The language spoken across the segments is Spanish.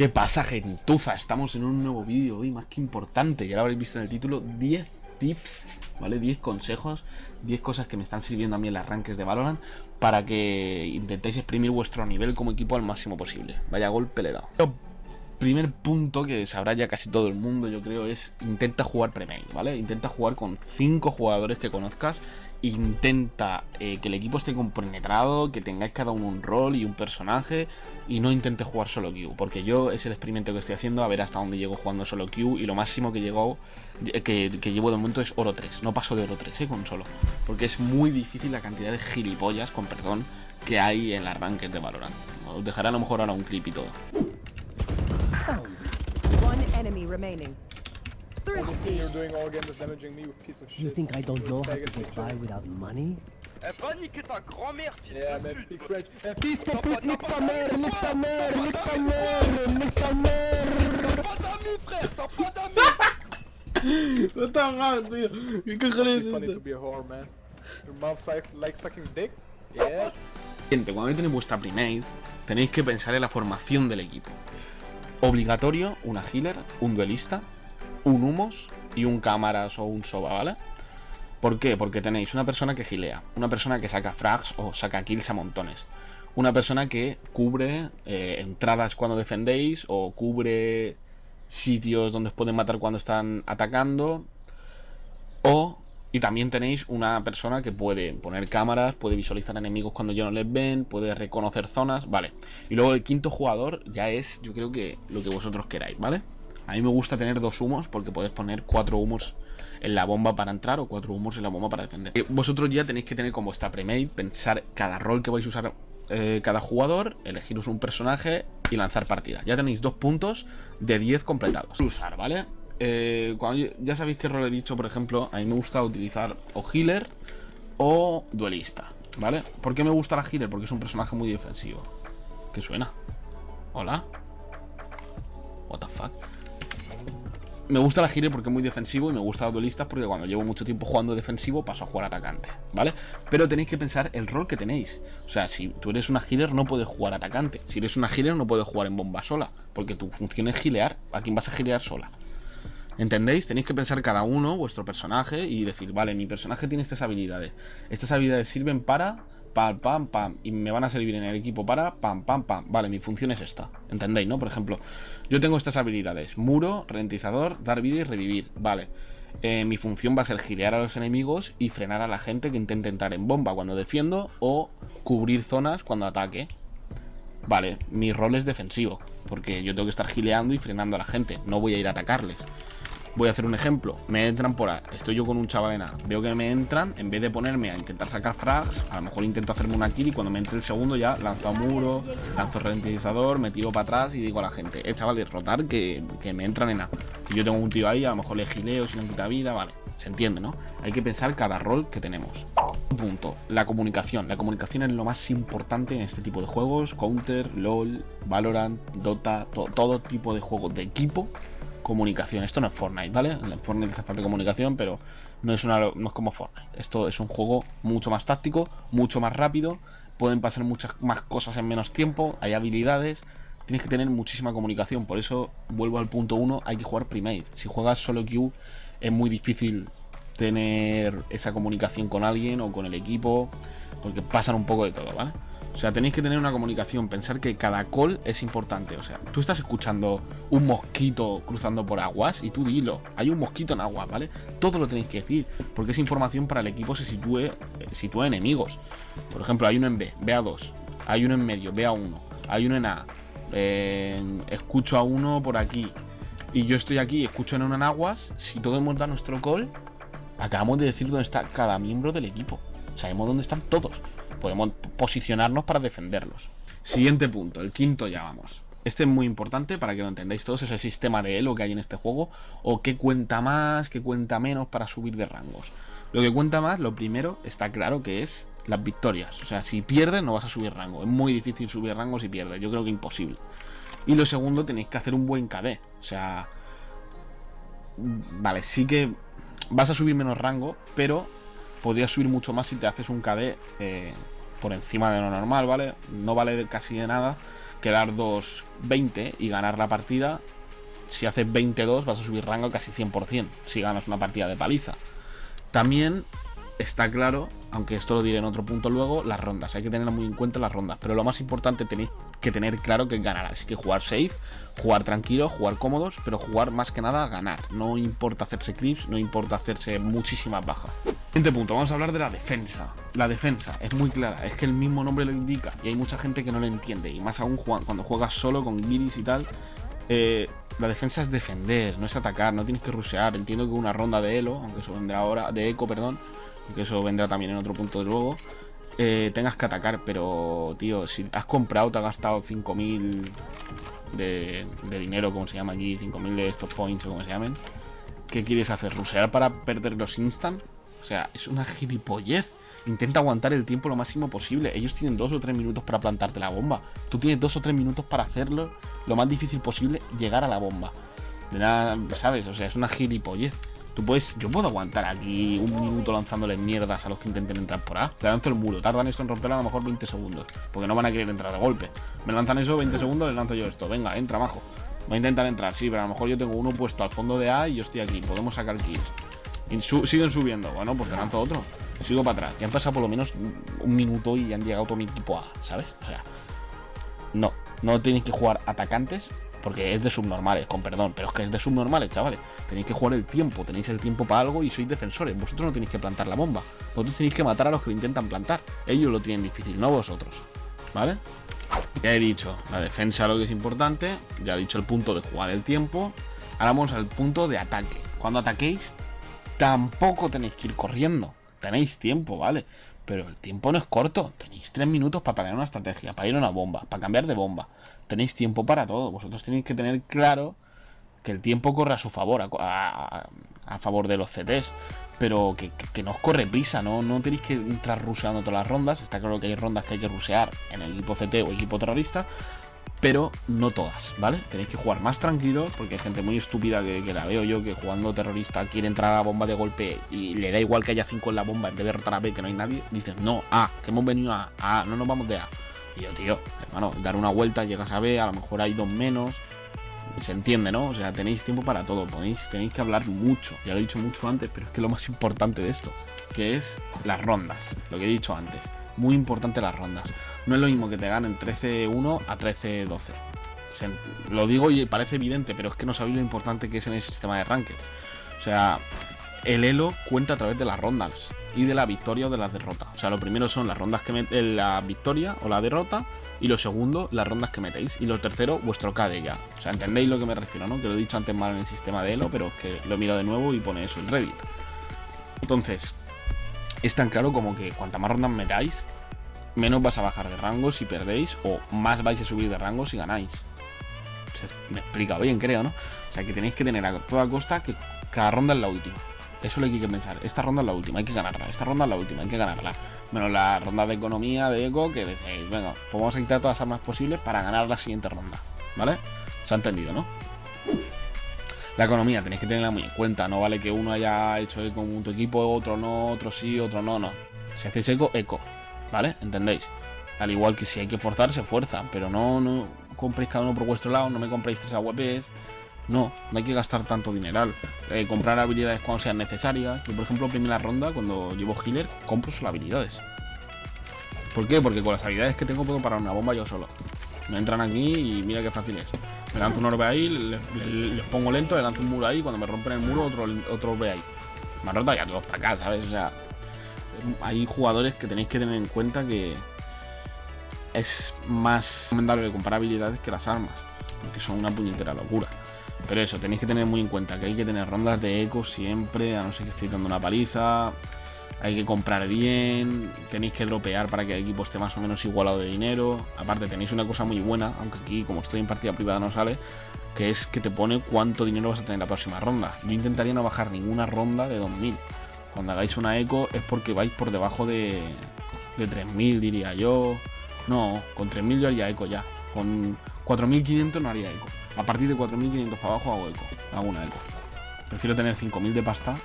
¿Qué pasa, gentuza? Estamos en un nuevo vídeo hoy más que importante. Ya lo habréis visto en el título. 10 tips, ¿vale? 10 consejos, 10 cosas que me están sirviendo a mí en las arranques de Valorant para que intentéis exprimir vuestro nivel como equipo al máximo posible. Vaya golpe le he dado. Primer punto que sabrá ya casi todo el mundo, yo creo, es intenta jugar pre ¿vale? Intenta jugar con 5 jugadores que conozcas intenta eh, que el equipo esté compenetrado, que tengáis cada uno un rol y un personaje y no intente jugar solo Q, porque yo es el experimento que estoy haciendo a ver hasta dónde llego jugando solo Q y lo máximo que llegó que, que llevo de momento es oro 3, no paso de oro 3 ¿eh? con solo, porque es muy difícil la cantidad de gilipollas, con perdón, que hay en las ranked de Valorant. Os dejaré a lo mejor ahora un clip y todo. One enemy remaining. You're doing all again is damaging me with piece of shit. You think I don't know how to get by without money? Eh, va niquer ta grand-mère, fils yeah, de man, pute! French. Eh, Fils de pute, nique ta mère, nique ta mère, nique ta mère, nique ta mère! T'as pas d'amis, frère! T'as pas d'amis! No está mal, tío. ¿Qué cojones It's es funny to esto? be a whore, man. Your mom like, like sucking dick? Yeah. Gente, cuando tenéis vuestra primate, tenéis que pensar en la formación del equipo. Obligatorio, una healer, un duelista, un humos y un cámaras o un soba, ¿vale? ¿Por qué? Porque tenéis una persona que gilea, una persona que saca frags o saca kills a montones, una persona que cubre eh, entradas cuando defendéis o cubre sitios donde os pueden matar cuando están atacando, o y también tenéis una persona que puede poner cámaras, puede visualizar enemigos cuando ya no les ven, puede reconocer zonas, vale. Y luego el quinto jugador ya es, yo creo que lo que vosotros queráis, ¿vale? A mí me gusta tener dos humos porque podéis poner cuatro humos en la bomba para entrar o cuatro humos en la bomba para defender. Eh, vosotros ya tenéis que tener como vuestra premade, pensar cada rol que vais a usar eh, cada jugador, elegiros un personaje y lanzar partida. Ya tenéis dos puntos de 10 completados. Usar, ¿vale? Eh, cuando ya sabéis qué rol he dicho, por ejemplo, a mí me gusta utilizar o healer o duelista, ¿vale? ¿Por qué me gusta la healer? Porque es un personaje muy defensivo. ¿Qué suena? ¿Hola? What the fuck? Me gusta la healer porque es muy defensivo y me gusta los duelistas porque cuando llevo mucho tiempo jugando defensivo paso a jugar atacante, ¿vale? Pero tenéis que pensar el rol que tenéis. O sea, si tú eres una healer no puedes jugar atacante. Si eres una healer no puedes jugar en bomba sola, porque tu función es gilear. ¿A quién vas a gilear sola? ¿Entendéis? Tenéis que pensar cada uno vuestro personaje y decir, vale, mi personaje tiene estas habilidades. Estas habilidades sirven para pam, pam, pam, y me van a servir en el equipo para pam, pam, pam. Vale, mi función es esta. ¿Entendéis, no? Por ejemplo, yo tengo estas habilidades: muro, ralentizador, dar vida y revivir. Vale. Eh, mi función va a ser gilear a los enemigos y frenar a la gente que intente entrar en bomba cuando defiendo o cubrir zonas cuando ataque. Vale, mi rol es defensivo, porque yo tengo que estar gileando y frenando a la gente, no voy a ir a atacarles. Voy a hacer un ejemplo. Me entran por A. Estoy yo con un chaval en A. Veo que me entran. En vez de ponerme a intentar sacar frags, a lo mejor intento hacerme una kill y cuando me entre el segundo ya lanzo a muro, lanzo ralentizador, me tiro para atrás y digo a la gente, eh, chavales, rotar que, que me entran en A. Si yo tengo un tío ahí, a lo mejor le gileo, si no quita vida, vale. Se entiende, ¿no? Hay que pensar cada rol que tenemos. Punto. La comunicación. La comunicación es lo más importante en este tipo de juegos. Counter, LOL, Valorant, Dota, todo tipo de juegos de equipo comunicación. Esto no es Fortnite, ¿vale? En Fortnite hace falta comunicación, pero no es, una, no es como Fortnite. Esto es un juego mucho más táctico, mucho más rápido. Pueden pasar muchas más cosas en menos tiempo. Hay habilidades. Tienes que tener muchísima comunicación. Por eso, vuelvo al punto 1, hay que jugar primate. Si juegas solo Q, es muy difícil tener esa comunicación con alguien o con el equipo. Porque pasan un poco de todo, ¿vale? O sea, tenéis que tener una comunicación, pensar que cada call es importante. O sea, tú estás escuchando un mosquito cruzando por aguas y tú dilo, hay un mosquito en agua, ¿vale? Todo lo tenéis que decir, porque es información para el equipo se sitúe, eh, sitúa enemigos. Por ejemplo, hay uno en B, B a 2, hay uno en medio, B a 1, hay uno en A, escucho a uno por aquí, y yo estoy aquí, escucho en uno en aguas, si todo hemos dado nuestro call, acabamos de decir dónde está cada miembro del equipo. Sabemos dónde están todos podemos posicionarnos para defenderlos. Siguiente punto, el quinto ya vamos. Este es muy importante para que lo entendáis todos, es el sistema de elo que hay en este juego, o qué cuenta más, qué cuenta menos para subir de rangos. Lo que cuenta más, lo primero, está claro que es las victorias. O sea, si pierdes no vas a subir rango. Es muy difícil subir rango si pierdes, yo creo que imposible. Y lo segundo, tenéis que hacer un buen KD. O sea, vale, sí que vas a subir menos rango, pero podrías subir mucho más si te haces un KD eh, por encima de lo normal, ¿vale? No vale casi de nada, quedar 2-20 y ganar la partida. Si haces 22 vas a subir rango casi 100% si ganas una partida de paliza. También está claro, aunque esto lo diré en otro punto luego, las rondas. Hay que tener muy en cuenta las rondas. Pero lo más importante tenéis que tener claro que ganar. Así que jugar safe, jugar tranquilo, jugar cómodos, pero jugar más que nada a ganar. No importa hacerse clips, no importa hacerse muchísimas bajas. Siguiente punto, vamos a hablar de la defensa. La defensa es muy clara, es que el mismo nombre lo indica y hay mucha gente que no lo entiende. Y más aún cuando juegas solo con guiris y tal. Eh, la defensa es defender, no es atacar, no tienes que rushear. Entiendo que una ronda de elo, aunque eso vendrá ahora, de eco, perdón, que eso vendrá también en otro punto de luego, eh, tengas que atacar, pero, tío, si has comprado, te has gastado 5.000 de, de dinero, como se llama aquí, 5.000 de estos points o como se llamen, ¿qué quieres hacer? ¿Rusear para perder los instant? O sea, es una gilipollez. Intenta aguantar el tiempo lo máximo posible. Ellos tienen dos o tres minutos para plantarte la bomba. Tú tienes dos o tres minutos para hacerlo lo más difícil posible, llegar a la bomba. De nada, ¿sabes? O sea, es una gilipollez. Tú puedes, yo puedo aguantar aquí un minuto lanzándole mierdas a los que intenten entrar por A. Le lanzo el muro, tardan esto en romper a lo mejor 20 segundos. Porque no van a querer entrar de golpe. Me lanzan eso 20 segundos, les lanzo yo esto. Venga, entra, majo. Voy a intentar entrar, sí, pero a lo mejor yo tengo uno puesto al fondo de A y yo estoy aquí. Podemos sacar kills. Siguen subiendo. Bueno, pues te lanzo otro. Sigo para atrás. Ya han pasado por lo menos un minuto y han llegado todo mi equipo A, ¿sabes? O sea, no. No tenéis que jugar atacantes porque es de subnormales, con perdón, pero es que es de subnormales, chavales. Tenéis que jugar el tiempo, tenéis el tiempo para algo y sois defensores. Vosotros no tenéis que plantar la bomba. Vosotros tenéis que matar a los que lo intentan plantar. Ellos lo tienen difícil, no vosotros. ¿Vale? Ya he dicho la defensa lo que es importante. Ya he dicho el punto de jugar el tiempo. Ahora vamos al punto de ataque. Cuando ataquéis, tampoco tenéis que ir corriendo. Tenéis tiempo, ¿vale? Pero el tiempo no es corto. Tenéis tres minutos para planear una estrategia, para ir a una bomba, para cambiar de bomba. Tenéis tiempo para todo. Vosotros tenéis que tener claro que el tiempo corre a su favor, a, favor de los CTs. Pero que, que, no os corre prisa, ¿no? no tenéis que entrar ruseando todas las rondas. Está claro que hay rondas que hay que rusear en el equipo CT o equipo terrorista pero no todas, ¿vale? Tenéis que jugar más tranquilo, porque hay gente muy estúpida que, la veo yo, que jugando terrorista quiere entrar a la bomba de golpe y le da igual que haya 5 en la bomba en vez de rotar a B, que no hay nadie. Dices, no, A, que hemos venido a A, no nos vamos de A. Y yo, tío, hermano, dar una vuelta, llegas a B, a lo mejor hay dos menos. Se entiende, ¿no? O sea, tenéis tiempo para todo, podéis, tenéis que hablar mucho. Ya lo he dicho mucho antes, pero es que lo más importante de esto, que es las rondas, lo que he dicho antes. Muy importante las rondas. No es lo mismo que te ganen 13-1 a 13-12. Lo digo y parece evidente, pero es que no sabéis lo importante que es en el sistema de rankeds. O sea, el elo cuenta a través de las rondas y de la victoria o de las derrotas. O sea, lo primero son las rondas que mete la victoria o la derrota. Y lo segundo, las rondas que metéis. Y lo tercero, vuestro KD ya. O sea, entendéis lo que me refiero, ¿no? Que lo he dicho antes mal en el sistema de Elo, pero es que lo he mirado de nuevo y pone eso en Reddit. Entonces, es tan claro como que cuanta más rondas metáis, menos vas a bajar de rango si perdéis o más vais a subir de rango si ganáis. me explica bien, creo, ¿no? O sea, que tenéis que tener a toda costa que cada ronda es la última. Eso es lo hay que pensar. Esta ronda es la última, hay que ganarla. Esta ronda es la última, hay que ganarla. Menos la ronda de economía, de eco, que decís, venga, pues vamos a quitar todas las armas posibles para ganar la siguiente ronda. ¿Vale? Se ha entendido, ¿no? La economía tenéis que tenerla muy en cuenta. No vale que uno haya hecho eco con tu equipo, otro no, otro sí, otro no, no. Si hacéis eco, eco. ¿Vale? ¿Entendéis? Al igual que si hay que forzar, se fuerza. Pero no, no compréis cada uno por vuestro lado, no me compréis tres AWPs. No, no hay que gastar tanto dineral. Eh, comprar habilidades cuando sean necesarias. Yo, por ejemplo, primera ronda, cuando llevo healer, compro solo habilidades. ¿Por qué? Porque con las habilidades que tengo puedo parar una bomba yo solo. Me entran aquí y mira qué fácil es. Me lanzo un orbe ahí, les, pongo lento, le lanzo un muro ahí, cuando me rompen el muro, otro, otro orbe ahí. Me roto ya todos para acá, ¿sabes? O sea, hay jugadores que tenéis que tener en cuenta que es más recomendable comprar habilidades que las armas, porque son una puñetera locura. Pero eso, tenéis que tener muy en cuenta que hay que tener rondas de eco siempre, a no ser que estéis dando una paliza. Hay que comprar bien, tenéis que dropear para que el equipo esté más o menos igualado de dinero. Aparte tenéis una cosa muy buena, aunque aquí como estoy en partida privada no sale, que es que te pone cuánto dinero vas a tener en la próxima ronda. Yo intentaría no bajar ninguna ronda de 2000. Cuando hagáis una eco es porque vais por debajo de, de 3000, diría yo. No, con 3000 yo haría eco ya. Con 4500 no haría eco. A partir de 4500 para abajo hago eco. Hago una eco. Prefiero tener 5000 de pasta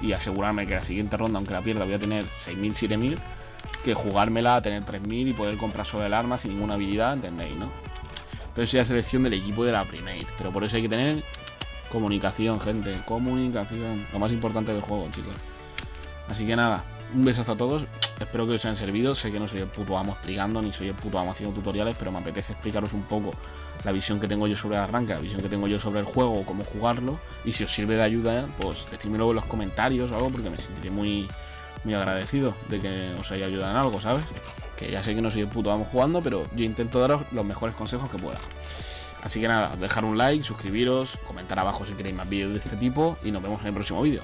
y asegurarme que la siguiente ronda, aunque la pierda, voy a tener 6000, 7000 que jugármela a tener 3000 y poder comprar solo el arma sin ninguna habilidad, ¿entendéis, no? Pero eso ya es selección del equipo de la Primate. Pero por eso hay que tener comunicación, gente. Comunicación. Lo más importante del juego, chicos. Así que nada, un besazo a todos. Espero que os hayan servido. Sé que no soy el puto amo explicando, ni soy el puto amo haciendo tutoriales, pero me apetece explicaros un poco la visión que tengo yo sobre el arranque, la visión que tengo yo sobre el juego, cómo jugarlo. Y si os sirve de ayuda, pues decídmelo en los comentarios o algo, porque me sentiré muy, muy agradecido de que os haya ayudado en algo, ¿sabes? Que ya sé que no soy el puto amo jugando, pero yo intento daros los mejores consejos que pueda. Así que nada, dejar un like, suscribiros, comentar abajo si queréis más vídeos de este tipo y nos vemos en el próximo vídeo.